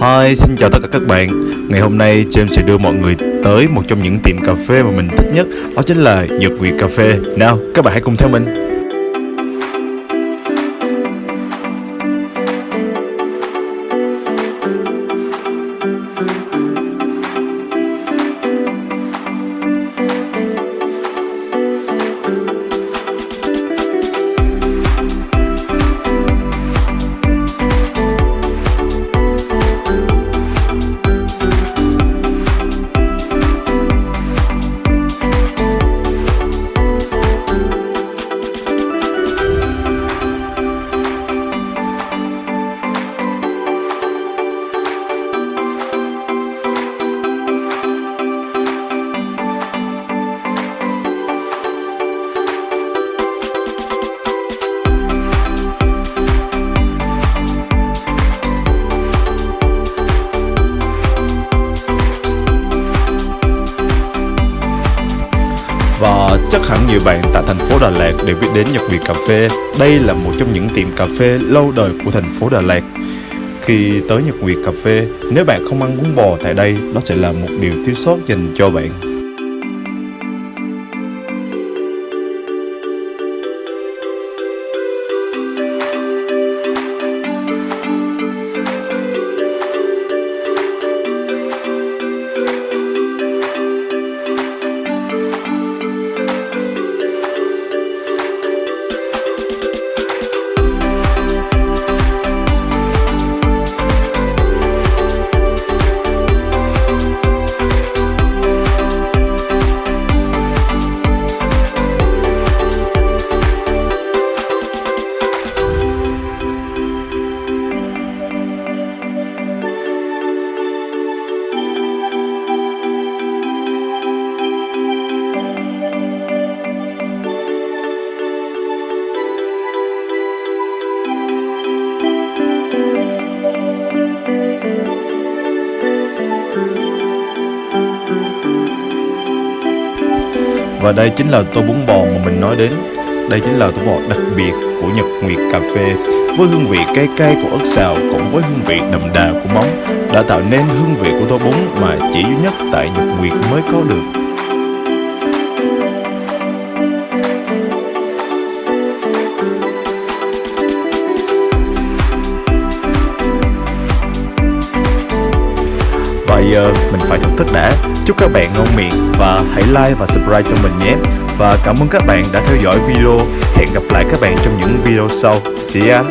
Hi, xin chào tất cả các bạn. Ngày hôm nay James sẽ đưa mọi người tới một trong những tiệm cà phê mà mình thích nhất Đó chính là Nhật Nguyệt Cà Phê. Nào, các bạn hãy cùng theo mình. Chắc hẳn nhiều bạn tại thành phố Đà Lạt đều biết đến Nhật Việt Cà Phê. Đây là một trong những tiệm cà phê lâu đời của thành phố Đà Lạt. Khi tới Nhật Nguyệt Cà Phê, nếu bạn không ăn bún bò tại đây, đó sẽ là một điều thiếu sót dành cho bạn. Và đây chính là tô bún bò mà mình nói đến. Đây chính là tô bò đặc biệt của Nhật Nguyệt Cà Phê, Với hương vị cay cay của ớt xào cũng với hương vị đậm đà của móng, Đã tạo nên hương vị của tô bún mà chỉ duy nhất tại Nhật Nguyệt mới có được. Và mình phải thưởng thức đã. Chúc các bạn ngon miệng và hãy like và subscribe cho mình nhé. Và cảm ơn các bạn đã theo dõi video. Hẹn gặp lại các bạn trong những video sau. See ya.